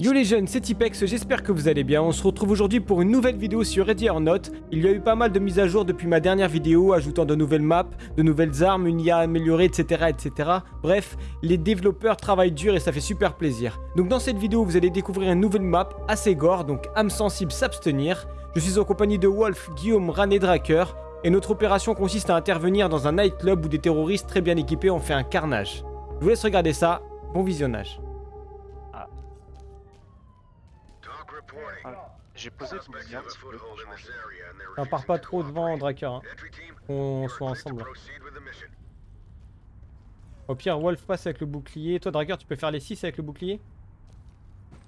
Yo les jeunes, c'est Tipex, j'espère que vous allez bien. On se retrouve aujourd'hui pour une nouvelle vidéo sur Ready or Not. Il y a eu pas mal de mises à jour depuis ma dernière vidéo, ajoutant de nouvelles maps, de nouvelles armes, une IA améliorée, etc. etc. Bref, les développeurs travaillent dur et ça fait super plaisir. Donc dans cette vidéo, vous allez découvrir une nouvelle map, assez gore, donc âme sensible s'abstenir. Je suis en compagnie de Wolf, Guillaume, Ran et Draker. Et notre opération consiste à intervenir dans un nightclub où des terroristes très bien équipés ont fait un carnage. Je vous laisse regarder ça, bon visionnage. J'ai posé le bien un petit peu. On part pas trop devant Draker, hein. qu'on soit ensemble. Au pire, Wolf passe avec le bouclier. Toi, Draker, tu peux faire les 6 avec le bouclier?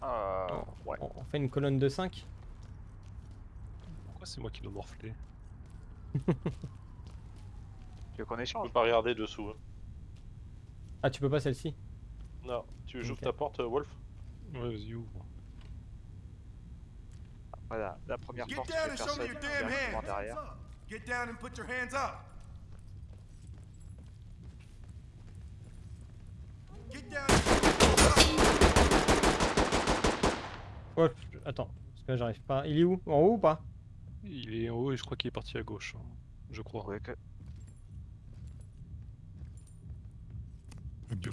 Euh, ouais. On fait une colonne de 5 Pourquoi c'est moi qui dois morfler? Tu veux qu'on Je échange peux pas regarder dessous. hein. Ah, tu peux pas celle-ci? Non, tu veux que j'ouvre ta porte, euh, Wolf? Ouais, vas-y, ouvre. Voilà, la première Get porte, show personne me your damn directement hands. derrière. Get down and put your hands up. Get down. Wolf, je- attends, parce que là, j'arrive pas. Il est où? En haut ou pas? Il est en haut et je crois qu'il est parti à gauche. hein. Je crois. Ouais, que...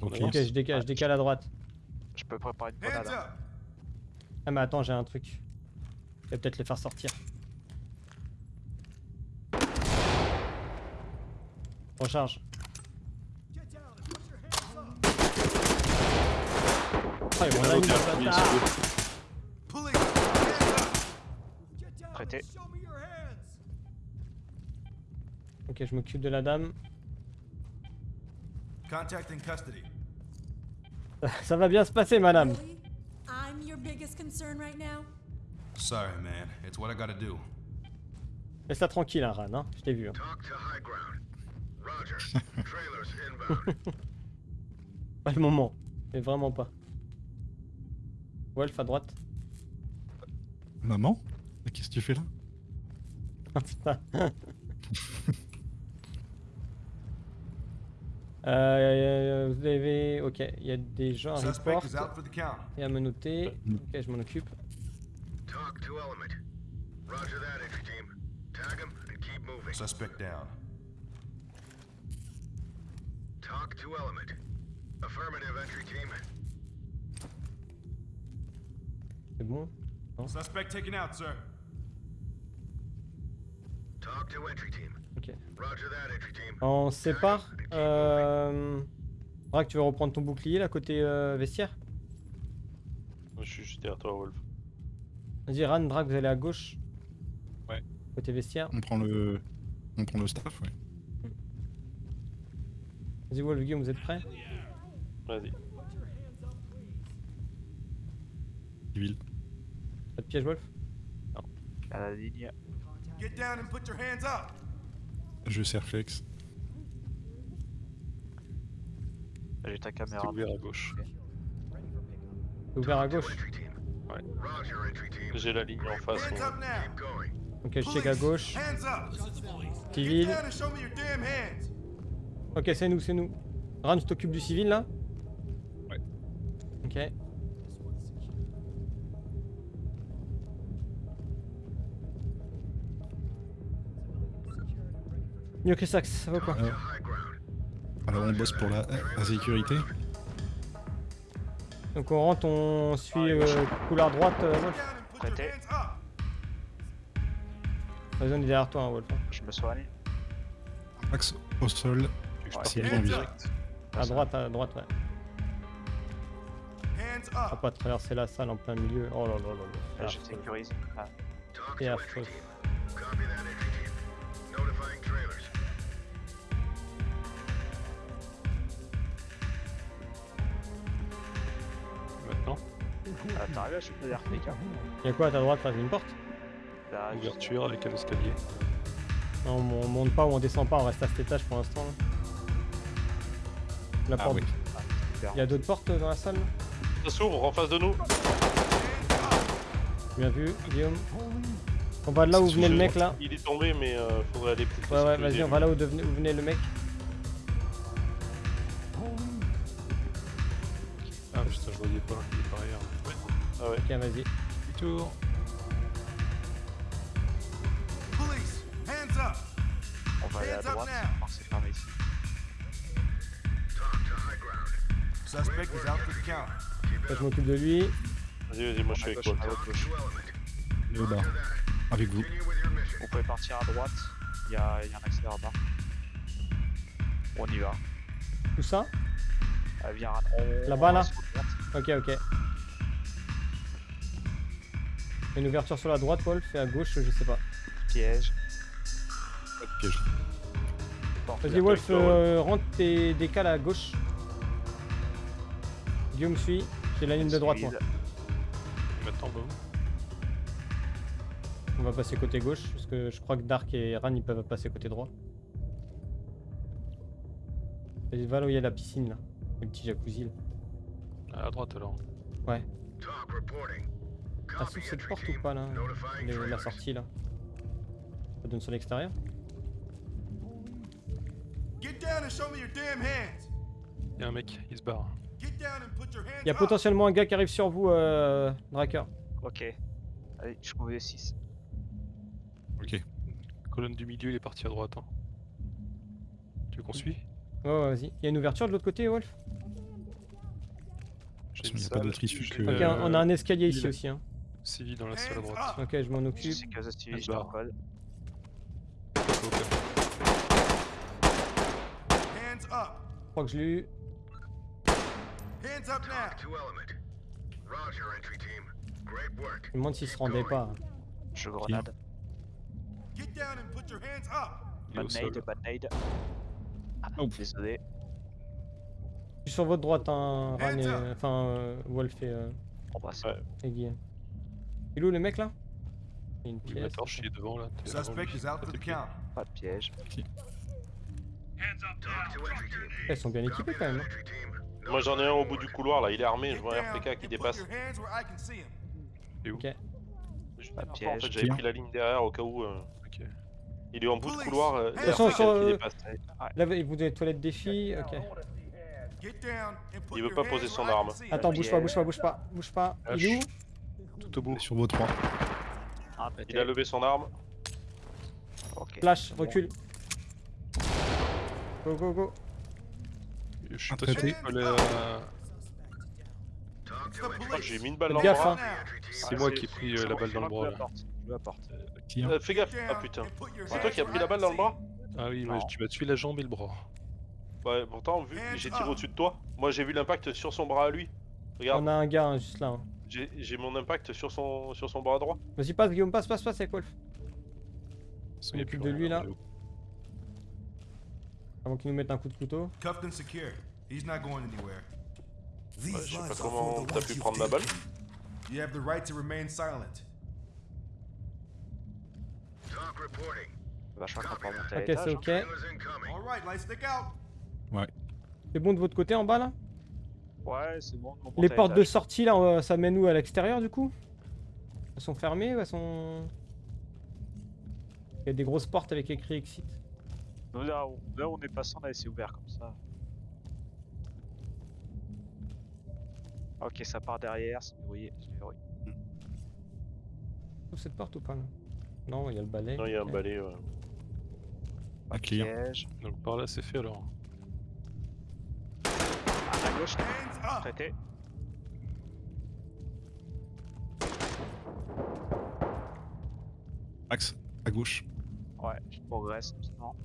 Ok, je décale, je décale à droite. Je peux préparer une grenade. hein. Ah, mais attends, j'ai un truc. Je vais peut-être les faire sortir. Recharge. Ah, ils down Prêté. Ok, je m'occupe de la dame. Contact in custody. Ça va bien se passer, madame. Really? I'm your biggest concern right now? Sorry, man. It's what I gotta do. Laisse-la tranquille, hein, Ran, hein. Je t'ai vu. hein. Pas le moment. Mais vraiment pas. Wolf à droite. Maman? Mais Qu'est-ce que tu fais là? Putain. Euh, vous avez... Ok, il y a des gens à Suspect report is out for the count. et à me noter. Ok, je m'en occupe. Talk to element. Roger that, entry team. Tag him and keep moving. Suspect down. Talk to element. Affirmative, entry team. C'est bon? Suspect taken out, sir. Talk to entry team. Ok. Roger that, entry team. On sépare. Euh... Braque, tu veux reprendre ton bouclier là côté euh, vestiaire? Je suis juste derrière toi, Wolf. Vas-y, Ran, Drake, vous allez à gauche. Ouais. Côté vestiaire. On prend le. On prend le staff, ouais. Vas-y, Wolf, Guillaume, vous êtes prêts? Vas-y. Civil. Pas de piège, Wolf? À la ligne. Get down and put your hands up. Je sers flex. J'ai ta caméra. ouvert à gauche. C'est ouvert à gauche. Ouais. J'ai la ligne en face. Ok, je check à gauche. Hands up. Civil. Ok, c'est nous, c'est nous. Ran, tu t'occupes du civil là? Ouais. Ok. Yo, Chrisax, ça va quoi? To high ground. Alors on bosse pour la, la sécurité. Donc on rentre, on suit euh, couloir droite, euh, Wolf. Prêté. on est derrière toi, hein, Wolf. Je me soigne. Axe au sol. Je Ouais. C'est bien direct. À droite, à droite, ouais. Hands On va pas traverser la salle en plein milieu. Oh là là là Là, là. je sécurise. Ah, Talk Yeah, ah, t'arrives à choper flic. Hein. Y'a quoi à ta droite Y'a une porte Là, Ouverture avec un escalier. Non, on, on monte pas ou on descend pas, on reste à cet étage pour l'instant. là. La Ah porte. oui. Il y a d'autres portes dans la salle là? Ça s'ouvre en face de nous Bien vu, Guillaume. On va de là où venait le mec là. Il est tombé, mais euh, faudrait aller plus Ouais, ouais, vas-y, on va là où, devenait- où venait le mec. Ok, vas-y. Tour. Police, hands up. On va aller à Hands up droite. now. Je pense que c'est fermé ici. Suspect is out for the count. Je m'occupe de lui. Vas-y, vas-y, moi je suis À avec toi. à gauche. Léo là. Avec vous. Vous pouvez partir à droite. Il y a, il y a un accès là-bas. On y va. Tout ça Euh, viens, on- Là-bas, là sur droite. Ok, ok. Il y a Une ouverture sur la droite, Wolf, et à gauche, je sais pas. Piège. Pas de piège. Vas-y. Wolf, euh, rentre tes décales à gauche. Guillaume suit. J'ai la ligne de droite, moi. Maintenant, On va passer côté gauche, parce que je crois que Dark et Ran, ils peuvent passer côté droit. Vas-y, va là où il y a la piscine, là. Le petit jacuzzi, là. À droite alors. Talk reporting. Ah, Copy sous cette porte ou pas, là La sortie, là. Ça donne sur l'extérieur Get down and show me your damn hands. Y'a un mec, il se barre. Get down and put your hands Il y a up. potentiellement un gars qui arrive sur vous, euh, Draker. Ok. Allez, je trouve les 6. Ok. Colonne du milieu, il est parti à droite. Hein. Tu veux qu'on suit? Ouais, ouais, vas-y. Il y a une ouverture de l'autre côté, Wolf? Pas salle, d'autre issue j'ai- que- Ok, euh, on a un escalier ici aussi. Hein. Civil dans la salle à droite. up. Ok, je m'en occupe. je t'en colle. Hands up. Je crois que je l'ai eu. Hands up now. Talk to element. Roger, entry team. Great work. Je me demande s'il se rendait pas. Je grenade. Get down and put your hands up. Il est au Bad sol. nade, bad nade. Ah, Oh. désolé. Je suis sur votre droite, hein, Ran et... Enfin, euh, Wolf et, euh, On passe. Ouais. et Guy. Il est où le mec là? Il y a une Oui, pièce. ma torche, il est devant là. Suspect is out tes the count. Pas de piège. Elles sont bien équipées Copy quand même. hein. Moi j'en ai un au bout du couloir là, il est armé, je vois un RPK qui dépasse. Il est où? Je- Pas de En piège. fait j'avais pris la ligne derrière au cas où. euh, Ok. Il est en bout de couloir, euh, De il y toute a façon, un RPK sur, qui euh, dépasse. Là, vous avez les toilettes des filles. Ok. Il veut pas poser son arme. Attends, bouge pas, bouge pas, bouge pas, bouge pas. Il est où? Sur vos trois. Un pété. Il a levé son arme. Flash, recule. Go, go, go. Je suis pas sûr Oh, j'ai mis une balle dans le bras. hein. team. C'est moi qui ai pris euh, la balle dans le bras. Tiens. Euh, fais gaffe, ah putain. C'est toi qui as pris la balle dans le bras Ah oui, tu m'as tué la jambe et le bras. Ouais, pourtant, vu j'ai tiré au-dessus de toi, moi j'ai vu l'impact sur son bras à lui. Regarde, On a un gars hein, juste là. J'ai mon impact sur son, sur son bras droit. Vas-y, passe, Guillaume, passe, passe, passe avec Wolf. A occupe plus de lui, là. Avant qu'il nous mette un coup de couteau. Cuffed and secured. He's not going anywhere. Ouais, je sais pas comment t'as pu prendre ma balle. You have the right to remain silent. Talk reporting. Je crois qu'on peut remonter à Ok, c'est hein. ok. Out. C'est bon de votre côté en bas là? Ouais, c'est bon. on Les portes de sortie là, euh, ça mène où à l'extérieur du coup? Elles sont fermées ou elles sont. Il y a des grosses portes avec écrit exit. Nous, là, où, là où on est passé, on a laissé ouvert comme ça. Ok, ça part derrière, c'est verrouillé. c'est verrouillé. Ouvre cette porte ou pas là Non, il y a le balai. Non, il y a un balai. ouais. Clear. Piège. Donc par là, c'est fait alors. À gauche, Traité. Axe, à gauche. Ouais, je progresse doucement.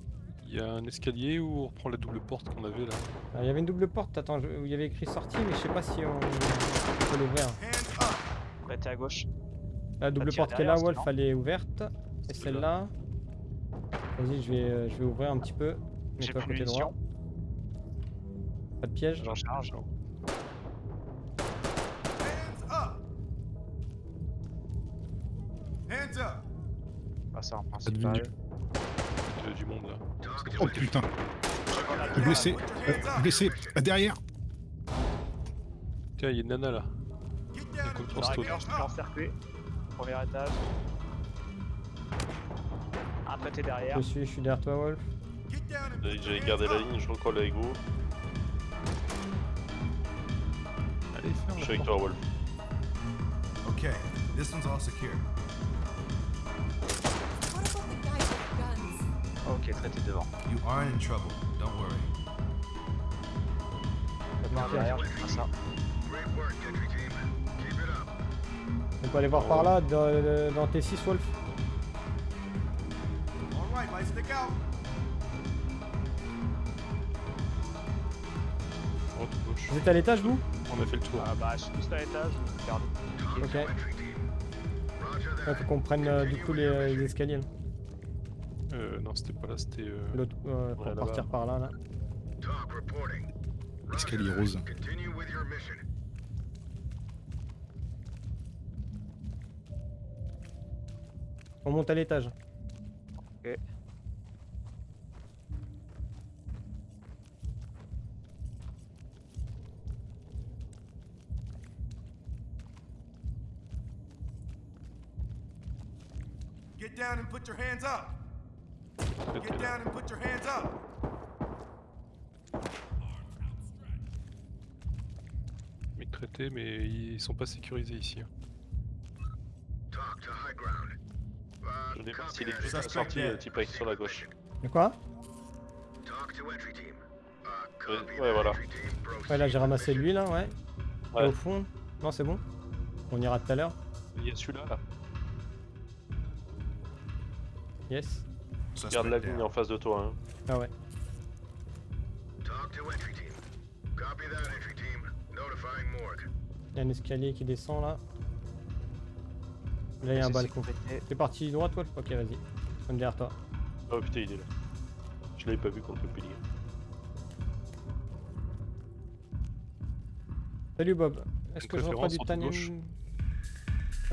Il y a un escalier où on reprend la double porte qu'on avait là. Ah, Il y avait une double porte, attends, je- où il y avait écrit sortie, mais je sais pas si on, on peut l'ouvrir. Traité à gauche. La double porte qui est là, Wolf, elle est ouverte. Et C'est celle-là. Vas-y, je vais, euh, je vais ouvrir un petit peu. J'ai Mets-toi plus côté droit. Pas de piège. J'en charge. Ah, ça en principal. vue. Il y a du monde là. Oh putain, blessé, euh, blessé, derrière. Tiens, il y a une nana là. Encercler. Premier étage. Un traité derrière. Je suis, je suis derrière toi, Wolf. J'avais gardé la ligne, je recolle avec vous. Allez, ferme Je suis avec toi, Wolf. Okay, this one's all secure. Ok, traité devant. You are in trouble. Don't worry. Par derrière, je ça. On peut aller voir par là, dans, dans T6, Wolf. Stick out. Gauche. Vous êtes à l'étage, vous? On a fait le tour. Ah bah, je suis juste à l'étage. Ok. Ouais, faut qu'on prenne euh, du coup les, les escaliers. là. Euh, non, c'était pas là, c'était. Euh... L'autre, euh, pour Ouais, partir par là, là. Escalier rose. On monte à l'étage. Ok. Get down and put your hands up. Get down and put your hands up. Mic traité, mais ils sont pas sécurisés ici. hein. Ground. Je Uh, n'ai pas s'il est juste sorti, euh, type avec sur la gauche. De quoi. Uh, Ouais, voilà. Ouais, là j'ai ramassé lui, là, ouais. Ouais. au fond Non, c'est bon On ira tout à l'heure. Il y a celui-là, là. Yes. Regarde la ligne en face de toi. Hein. Ah ouais. Talk to entry team. Copy that, entry team. Notifying morgue. Il y a un escalier qui descend là. Là, il y a un C'est balcon. T'es parti droite, Wolf Ok, vas-y. Comme derrière toi. Oh putain, il est là. Je l'avais pas vu contre le pilier. Salut Bob. Est-ce que je reprends du tannin? gauche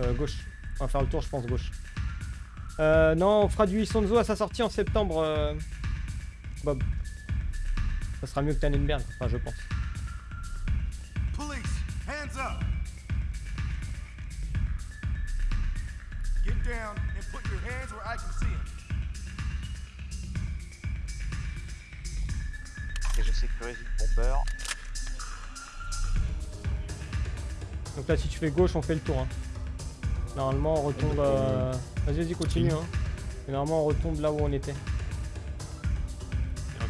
Euh, gauche. On va faire le tour, je pense, gauche. Euh, non, on fera du Isonzo à sa sortie en septembre, euh, Bob. Ça sera mieux que Tannenberg, enfin, je pense. Police, hands up. Get down and put your hands where I can see them. Et je sécurise le pompeur. Donc là, si tu fais gauche, on fait le tour. hein. Normalement, on retombe. euh, Vas-y, vas-y, continue. Hein. Et normalement, on retombe là où on était. Ah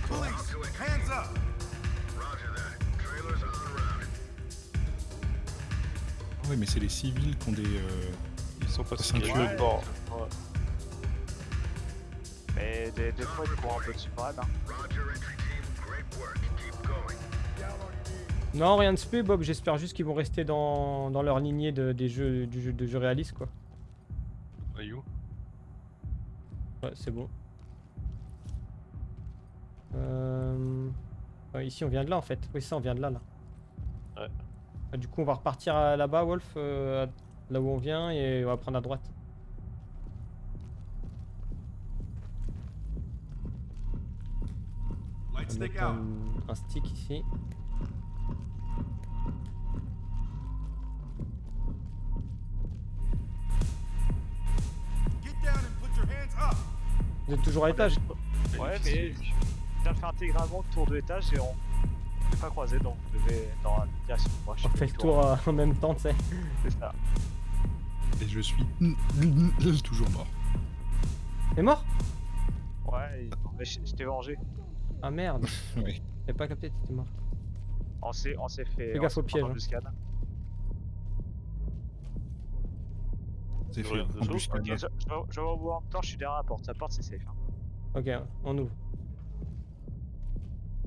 Ouais, mais c'est les civils qui ont des. euh, Ils sont pas Ceinture. sécurisés. Ouais. Bon, ouais. Mais des, des fois, ils courent un peu quand même. Hein. Non, rien de spé, Bob. J'espère juste qu'ils vont rester dans, dans leur lignée de, des jeux, du jeu, de jeux réalistes, quoi. Ouais, c'est bon. Euh... ouais, ici, on vient de là, en fait. Oui, ça, on vient de là, là. Ouais. Ah, du coup, on va repartir là-bas, Wolf, euh, là où on vient, et on va prendre à droite. Light On va stick mettre out. un, un stick ici. Vous êtes toujours à l'étage Ouais, mais je viens de faire intégralement le tour de l'étage et on s'est pas croisé donc vous devez dans la direction je On fais fait le tour euh, en même temps, tu sais. C'est ça. Et je suis toujours mort. T'es mort? Ouais, mais je, je t'ai vengé. Ah merde, Oui. j'ai pas capté, t'étais mort. On s'est on s'est fait. Fais gaffe au piège, hein. Je, je, vais- je vais vous en même temps, je suis derrière la porte. La porte c'est safe. hein. Ok, on ouvre.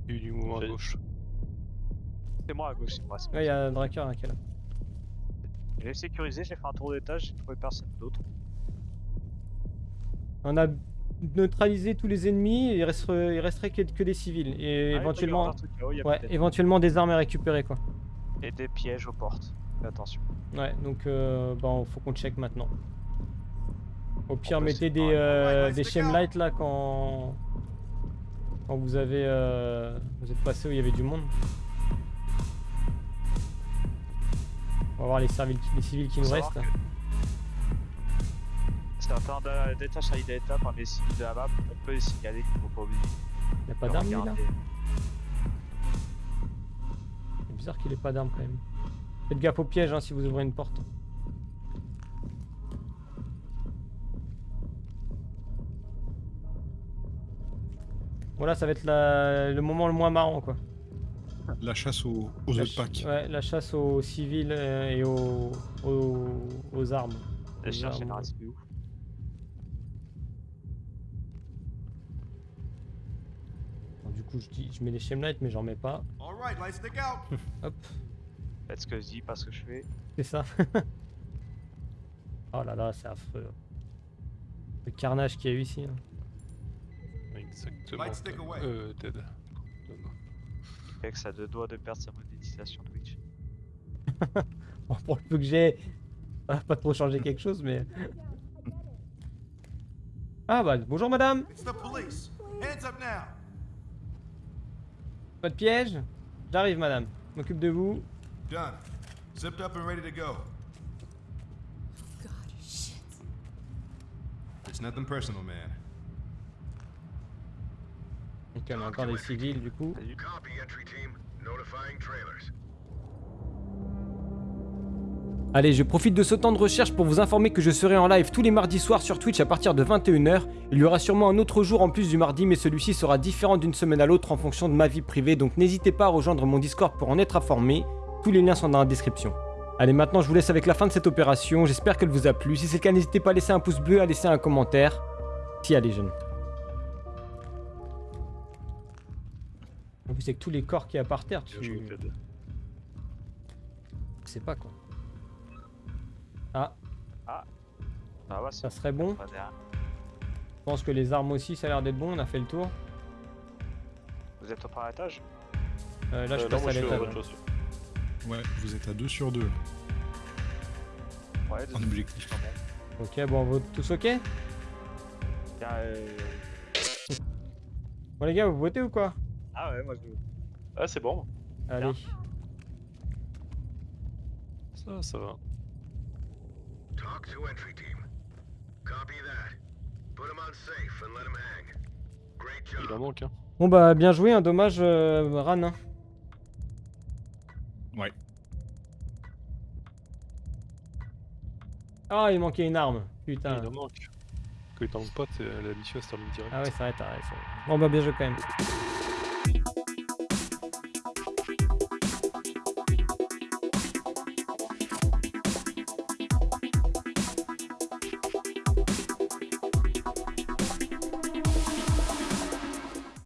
Il y a eu du mouvement à gauche. C'est moi à gauche, c'est moi. Ouais, il y a un Draker qui est là. J'ai sécurisé, j'ai fait un tour d'étage, j'ai trouvé personne d'autre. On a neutralisé tous les ennemis, il, resterait, il resterait que, que des civils. Et Ah, éventuellement, avoir un truc là-haut, il y a ouais, éventuellement des armes à récupérer quoi. Et des pièges aux portes. Fais attention. Ouais, donc euh, bon, faut qu'on check maintenant. Au pire, mettez des, euh, des lights là quand quand vous avez euh, vous êtes passé où il y avait du monde. On va voir les, civils, les civils qui nous restent. C'est un temps d'a- d'étage à d'étape par les civils de la map. On peut les signaler qu'il faut pas oublier. Il a pas d'armes là? C'est bizarre qu'il ait pas d'armes quand même. Faites gaffe aux pièges hein, si vous ouvrez une porte. Voilà, ça va être le moment le moins marrant, quoi. La chasse aux, aux la ch... packs. Ouais, la chasse aux civils euh, et aux, armes. La chasse armes. c'est du coup, je, dis, je mets les shemlights, mais j'en mets pas. Out. Hop. Faites ce que je dis, pas ce que je fais. c'est ça. oh là là, c'est affreux. Le carnage qu'il y a eu ici. hein. Exactement. Away. Euh, Ted. A deux doigts de perdre sa monétisation Twitch. Bon, pour le peu que j'ai, ça va pas trop changer quelque chose, mais. Ah bah, bonjour madame It's the police. Hands up now. Pas de piège J'arrive madame, m'occupe de vous. Done. Zipped up and ready to go. God, shit. It's nothing personal, man. Donc il y en a encore des civils du coup. Copy, entry team. Notifying trailers. Allez, je profite de ce temps de recherche pour vous informer que je serai en live tous les mardis soirs sur Twitch à partir de 21h. Il y aura sûrement un autre jour en plus du mardi, mais celui-ci sera différent d'une semaine à l'autre en fonction de ma vie privée, donc n'hésitez pas à rejoindre mon Discord pour en être informé. Tous les liens sont dans la description. Allez, maintenant je vous laisse avec la fin de cette opération. J'espère qu'elle vous a plu. Si c'est le cas, n'hésitez pas à laisser un pouce bleu, à laisser un commentaire. Si elle est jeune. En plus, avec tous les corps qu'il y a par terre, tu Ted. sais pas quoi. Ah, Ah ouais, ça c'est serait bon. Je pense que les armes aussi, ça a l'air d'être bon. On a fait le tour. Vous êtes au premier étage? Euh, là, je Euh, passe à je l'étage. Ouais, vous êtes à 2 sur 2 Ouais, en objectif. Ok, bon, on vote tous ok? Euh... Bon, les gars, vous votez ou quoi? Ah ouais, moi je. Ah, c'est bon. Allez. Ça, ça va. Talk to entry team. Copy that. Put him on safe and let him hang. Great Il en manque, hein. Bon, bah, bien joué. Un dommage, euh, Ran. hein. Ouais. Ah, il manquait une arme. Putain. Il en manque. Que il t'en pas, t'es- la mission se termine direct. Ah ouais, c'est vrai, t'as raison. Bon, bah, bien joué quand même.